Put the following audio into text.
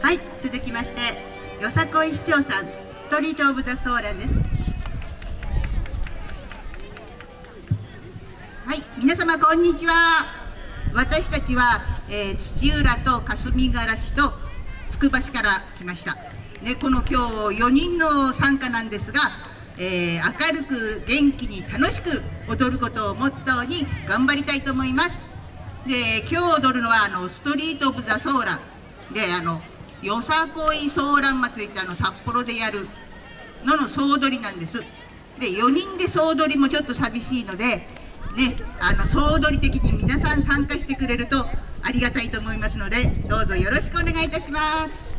はい続きましてよさこい師匠さんストリート・オブ・ザ・ソーランです。はい皆様こんにちは。私たちは、えー、土浦と霞ヶ浦市とつくば市から来ました。でこの今日4人の参加なんですが、えー、明るく元気に楽しく踊ることをモットーに頑張りたいと思います。で今日踊るのはあのストリート・オブ・ザ・ソーラン。であのよさこいソーラン祭りってあの札幌でやるのの総取りなんです。で4人で総取りもちょっと寂しいのでねあの総取り的に皆さん参加してくれるとありがたいと思いますのでどうぞよろしくお願いいたします。